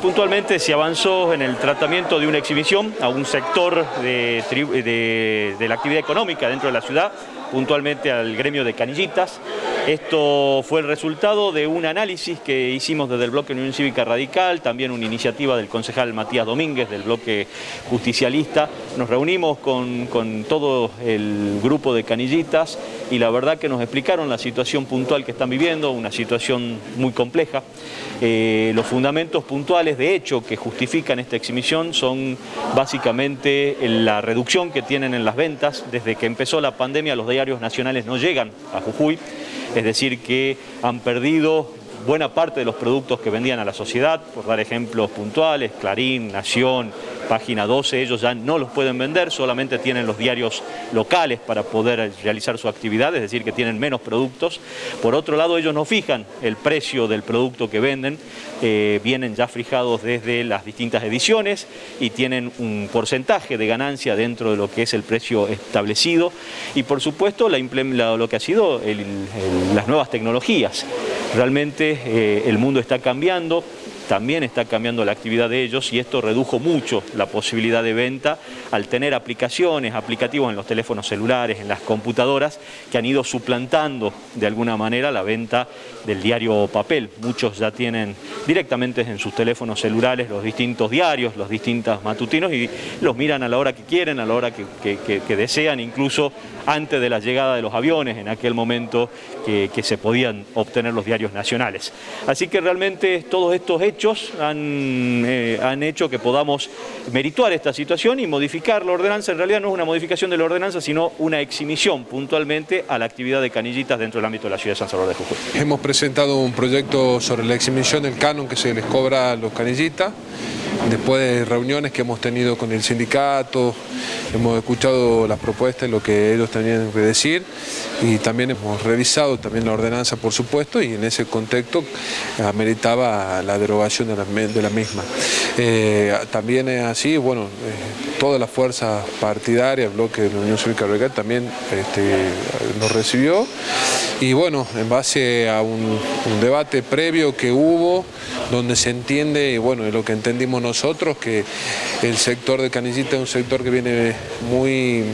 Puntualmente se avanzó en el tratamiento de una exhibición a un sector de, de, la actividad económica dentro de la ciudad, puntualmente al gremio de canillitas. Esto fue el resultado de un análisis que hicimos desde el bloque Unión Cívica Radical, también una iniciativa del concejal Matías Domínguez del bloque justicialista. Nos reunimos con, con todo el grupo de canillitas y la verdad que nos explicaron la situación puntual que están viviendo, una situación muy compleja. Eh, los fundamentos puntuales de hecho que justifican esta exhibición son básicamente la reducción que tienen en las ventas. Desde que empezó la pandemia los nacionales no llegan a Jujuy, es decir que han perdido buena parte de los productos que vendían a la sociedad, por dar ejemplos puntuales, Clarín, Nación, Página 12, ellos ya no los pueden vender, solamente tienen los diarios locales para poder realizar su actividad, es decir, que tienen menos productos. Por otro lado, ellos no fijan el precio del producto que venden, eh, vienen ya fijados desde las distintas ediciones y tienen un porcentaje de ganancia dentro de lo que es el precio establecido y por supuesto lo que ha sido las nuevas tecnologías. Realmente eh, el mundo está cambiando, también está cambiando la actividad de ellos y esto redujo mucho la posibilidad de venta al tener aplicaciones, aplicativos en los teléfonos celulares, en las computadoras, que han ido suplantando de alguna manera la venta del diario papel. Muchos ya tienen directamente en sus teléfonos celulares los distintos diarios, los distintos matutinos y los miran a la hora que quieren, a la hora que, desean, incluso antes de la llegada de los aviones, en aquel momento que, que se podían obtener los diarios nacionales. Así que realmente todos estos hechos hechos han, eh, han hecho que podamos merituar esta situación y modificar la ordenanza. En realidad no es una modificación de la ordenanza, sino una exhibición puntualmente a la actividad de canillitas dentro del ámbito de la ciudad de San Salvador de Jujuy. Hemos presentado un proyecto sobre la exhibición del canon que se les cobra a los canillitas después de reuniones que hemos tenido con el sindicato, hemos escuchado las propuestas y lo que ellos tenían que decir y también hemos revisado también la ordenanza por supuesto y en ese contexto ameritaba la derogación de la, de la misma. Eh, también es así, bueno, eh, todas las fuerzas partidarias, bloque de la Unión Cívica Radical también este, nos recibió y bueno, en base a un debate previo que hubo, donde se entiende, y bueno, lo que entendimos nosotros, que el sector de Canillita es un sector que viene muy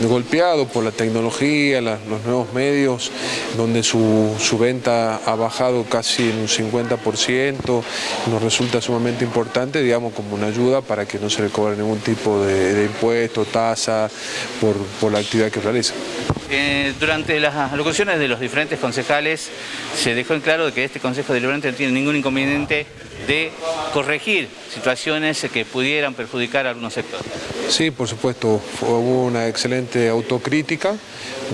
golpeado por la tecnología, los nuevos medios, donde su, su, venta ha bajado casi en un 50%, nos resulta sumamente importante, digamos, como una ayuda para que no se le cobre ningún tipo de, de impuesto, tasa, por, por la actividad que realiza. Eh, durante las alocuciones de los diferentes concejales se dejó en claro que este Consejo Deliberante no tiene ningún inconveniente de corregir situaciones que pudieran perjudicar a algunos sectores. Sí, por supuesto, hubo una excelente autocrítica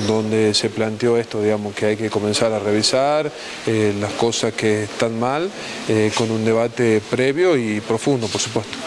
donde se planteó esto, digamos, que hay que comenzar a revisar eh, las cosas que están mal eh, con un debate previo y profundo, por supuesto.